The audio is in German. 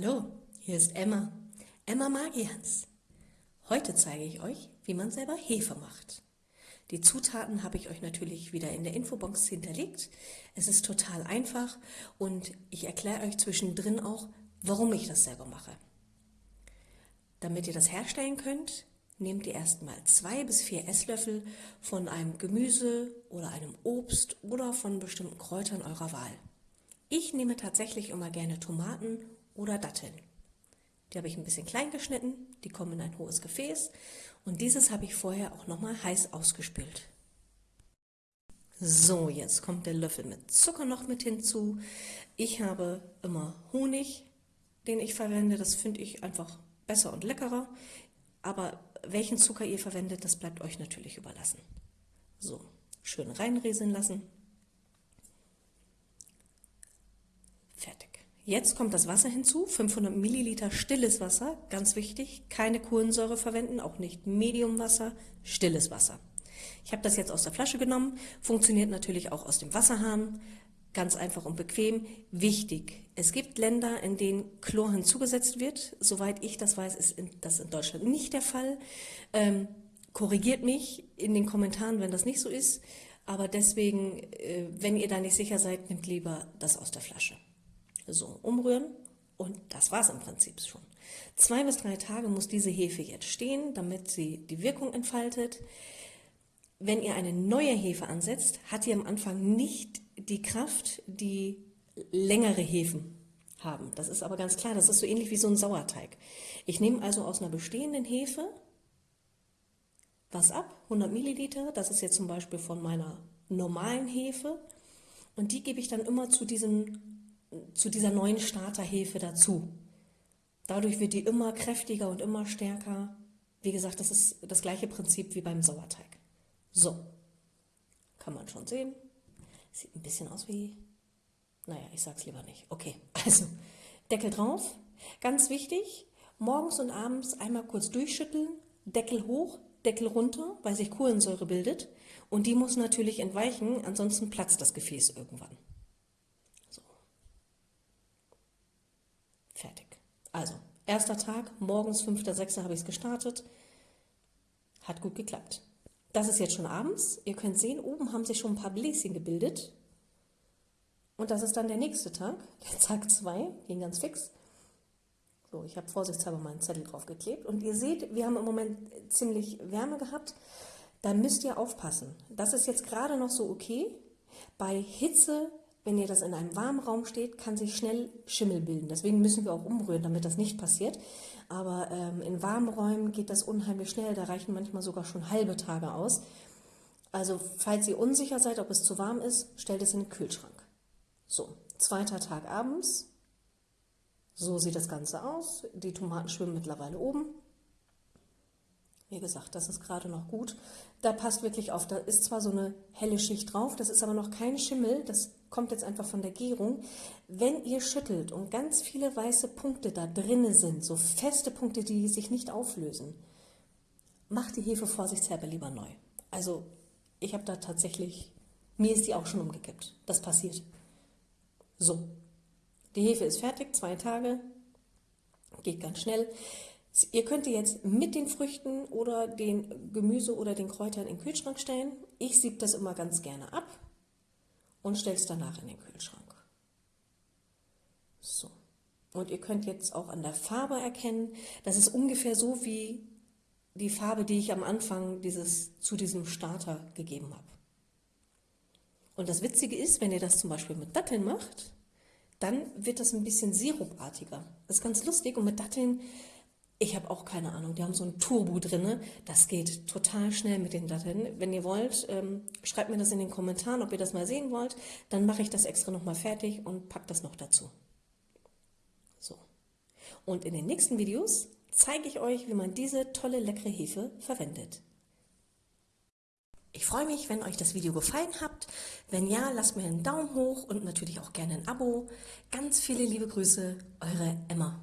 Hallo, hier ist Emma, Emma Magians. Heute zeige ich euch, wie man selber Hefe macht. Die Zutaten habe ich euch natürlich wieder in der Infobox hinterlegt. Es ist total einfach und ich erkläre euch zwischendrin auch, warum ich das selber mache. Damit ihr das herstellen könnt, nehmt ihr erstmal zwei bis vier Esslöffel von einem Gemüse oder einem Obst oder von bestimmten Kräutern eurer Wahl. Ich nehme tatsächlich immer gerne Tomaten oder Datteln. Die habe ich ein bisschen klein geschnitten, die kommen in ein hohes Gefäß und dieses habe ich vorher auch nochmal heiß ausgespült. So, jetzt kommt der Löffel mit Zucker noch mit hinzu. Ich habe immer Honig, den ich verwende. Das finde ich einfach besser und leckerer. Aber welchen Zucker ihr verwendet, das bleibt euch natürlich überlassen. So, schön reinrieseln lassen. Fertig. Jetzt kommt das Wasser hinzu, 500 Milliliter stilles Wasser, ganz wichtig, keine Kohlensäure verwenden, auch nicht Mediumwasser, stilles Wasser. Ich habe das jetzt aus der Flasche genommen, funktioniert natürlich auch aus dem Wasserhahn, ganz einfach und bequem. Wichtig, es gibt Länder, in denen Chlor hinzugesetzt wird. Soweit ich das weiß, ist das in Deutschland nicht der Fall. Ähm, korrigiert mich in den Kommentaren, wenn das nicht so ist. Aber deswegen, äh, wenn ihr da nicht sicher seid, nehmt lieber das aus der Flasche. So, umrühren und das war es im Prinzip schon. Zwei bis drei Tage muss diese Hefe jetzt stehen, damit sie die Wirkung entfaltet. Wenn ihr eine neue Hefe ansetzt, hat ihr am Anfang nicht die Kraft, die längere Hefen haben. Das ist aber ganz klar, das ist so ähnlich wie so ein Sauerteig. Ich nehme also aus einer bestehenden Hefe was ab, 100 Milliliter, das ist jetzt zum Beispiel von meiner normalen Hefe und die gebe ich dann immer zu diesem zu dieser neuen Starterhefe dazu. Dadurch wird die immer kräftiger und immer stärker. Wie gesagt, das ist das gleiche Prinzip wie beim Sauerteig. So, kann man schon sehen. Sieht ein bisschen aus wie, naja, ich sag's lieber nicht. Okay, also Deckel drauf. Ganz wichtig, morgens und abends einmal kurz durchschütteln, Deckel hoch, Deckel runter, weil sich Kohlensäure bildet. Und die muss natürlich entweichen, ansonsten platzt das Gefäß irgendwann. Fertig. Also, erster Tag, morgens 5.6. habe ich es gestartet. Hat gut geklappt. Das ist jetzt schon abends. Ihr könnt sehen, oben haben sich schon ein paar Bläschen gebildet. Und das ist dann der nächste Tag, der Tag 2, ging ganz fix. So, ich habe vorsichtshalber meinen Zettel drauf geklebt. Und ihr seht, wir haben im Moment ziemlich Wärme gehabt. Da müsst ihr aufpassen. Das ist jetzt gerade noch so okay. Bei Hitze wenn ihr das in einem warmen Raum steht, kann sich schnell Schimmel bilden. Deswegen müssen wir auch umrühren, damit das nicht passiert. Aber ähm, in warmen Räumen geht das unheimlich schnell. Da reichen manchmal sogar schon halbe Tage aus. Also falls ihr unsicher seid, ob es zu warm ist, stellt es in den Kühlschrank. So, zweiter Tag abends. So sieht das Ganze aus. Die Tomaten schwimmen mittlerweile oben. Wie gesagt, das ist gerade noch gut. Da passt wirklich auf, da ist zwar so eine helle Schicht drauf, das ist aber noch kein Schimmel, das kommt jetzt einfach von der Gärung. Wenn ihr schüttelt und ganz viele weiße Punkte da drinnen sind, so feste Punkte, die sich nicht auflösen, macht die Hefe vorsichtshalber lieber neu. Also ich habe da tatsächlich, mir ist die auch schon umgekippt. Das passiert. So, die Hefe ist fertig, zwei Tage, geht ganz schnell. Ihr könnt die jetzt mit den Früchten oder den Gemüse oder den Kräutern in den Kühlschrank stellen. Ich sieb das immer ganz gerne ab und stelle es danach in den Kühlschrank. So. Und ihr könnt jetzt auch an der Farbe erkennen, das ist ungefähr so wie die Farbe, die ich am Anfang dieses, zu diesem Starter gegeben habe. Und das Witzige ist, wenn ihr das zum Beispiel mit Datteln macht, dann wird das ein bisschen sirupartiger. Das ist ganz lustig und mit Datteln ich habe auch keine Ahnung. Die haben so ein Turbo drin. Das geht total schnell mit den Datteln. Wenn ihr wollt, ähm, schreibt mir das in den Kommentaren, ob ihr das mal sehen wollt. Dann mache ich das extra nochmal fertig und packe das noch dazu. So. Und in den nächsten Videos zeige ich euch, wie man diese tolle, leckere Hefe verwendet. Ich freue mich, wenn euch das Video gefallen hat. Wenn ja, lasst mir einen Daumen hoch und natürlich auch gerne ein Abo. Ganz viele liebe Grüße, eure Emma.